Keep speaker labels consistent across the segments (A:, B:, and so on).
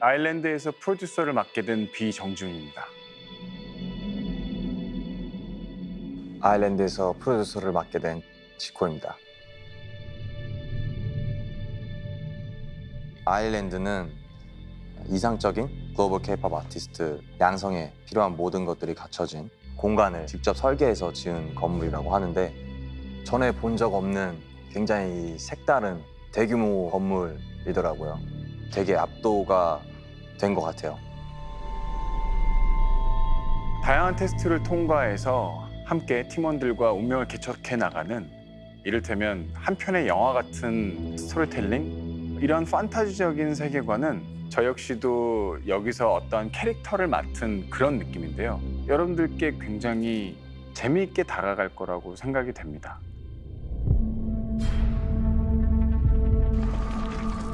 A: 아일랜드에서 프로듀서를 맡게 된 비정준입니다.
B: 아일랜드에서 프로듀서를 맡게 된 지코입니다. 아일랜드는 이상적인 글로벌 케이팝 아티스트 양성에 필요한 모든 것들이 갖춰진 공간을 직접 설계해서 지은 건물이라고 하는데 전에 본 적 없는 굉장히 색다른 대규모 건물이더라고요. 되게 압도가 된 것 같아요.
A: 다양한 테스트를 통과해서 함께 팀원들과 운명을 개척해 나가는 이를테면 한 편의 영화 같은 스토리텔링 이런 판타지적인 세계관은 저 역시도 여기서 어떤 캐릭터를 맡은 그런 느낌인데요. 여러분들께 굉장히 재미있게 다가갈 거라고 생각이 됩니다.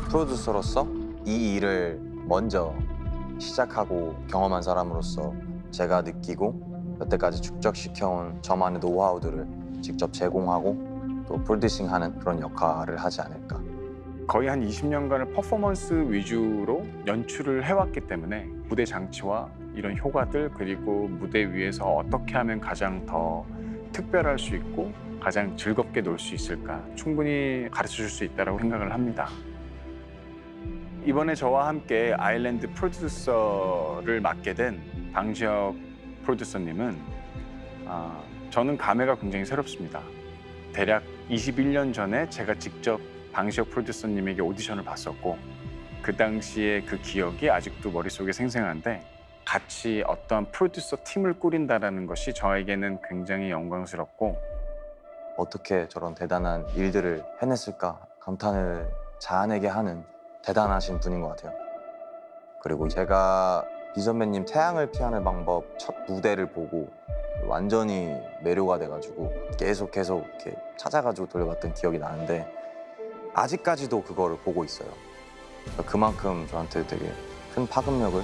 B: 프로듀서로서 이 일을 먼저 시작하고 경험한 사람으로서 제가 느끼고 여태까지 축적시켜온 저만의 노하우들을 직접 제공하고 또 프로듀싱하는 그런 역할을 하지 않을까.
A: 거의 한 20년간을 퍼포먼스 위주로 연출을 해왔기 때문에 무대 장치와 이런 효과들 그리고 무대 위에서 어떻게 하면 가장 더 특별할 수 있고 가장 즐겁게 놀 수 있을까 충분히 가르쳐 줄 수 있다고 생각을 합니다. 이번에 저와 함께 아일랜드 프로듀서를 맡게 된 방지혁 프로듀서님은 아, 저는 감회가 굉장히 새롭습니다. 대략 21년 전에 제가 직접 방시혁 프로듀서님에게 오디션을 봤었고 그 당시에 그 기억이 아직도 머릿속에 생생한데 같이 어떤 프로듀서 팀을 꾸린다는 것이 저에게는 굉장히 영광스럽고
B: 어떻게 저런 대단한 일들을 해냈을까 감탄을 자아내게 하는 대단하신 분인 것 같아요. 그리고 제가 비 선배님 태양을 피하는 방법 첫 무대를 보고 완전히 매료가 돼가지고 계속 계속 이렇게 찾아가지고 돌려봤던 기억이 나는데 아직까지도 그거를 보고 있어요. 그만큼 저한테 되게 큰 파급력을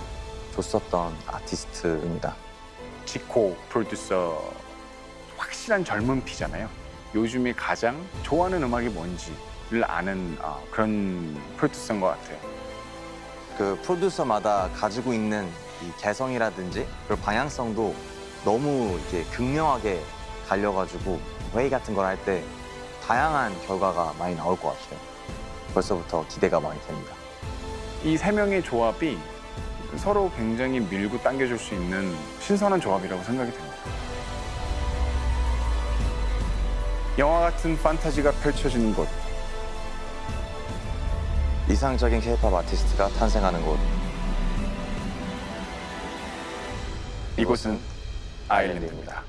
B: 줬었던 아티스트입니다.
A: 지코 프로듀서 확실한 젊은 피잖아요. 요즘에 가장 좋아하는 음악이 뭔지 를 아는 어, 그런 프로듀서인 것 같아요.
B: 그 프로듀서마다 가지고 있는 이 개성이라든지 그리고 방향성도 너무 이렇게 극명하게 갈려가지고 회의 같은 걸 할 때 다양한 결과가 많이 나올 것 같아요. 벌써부터 기대가 많이 됩니다.
A: 이 세 명의 조합이 서로 굉장히 밀고 당겨줄 수 있는 신선한 조합이라고 생각이 됩니다. 영화 같은 판타지가 펼쳐지는 곳,
B: 이상적인 케이팝 아티스트가 탄생하는 곳.
A: 이곳은 아일랜드입니다.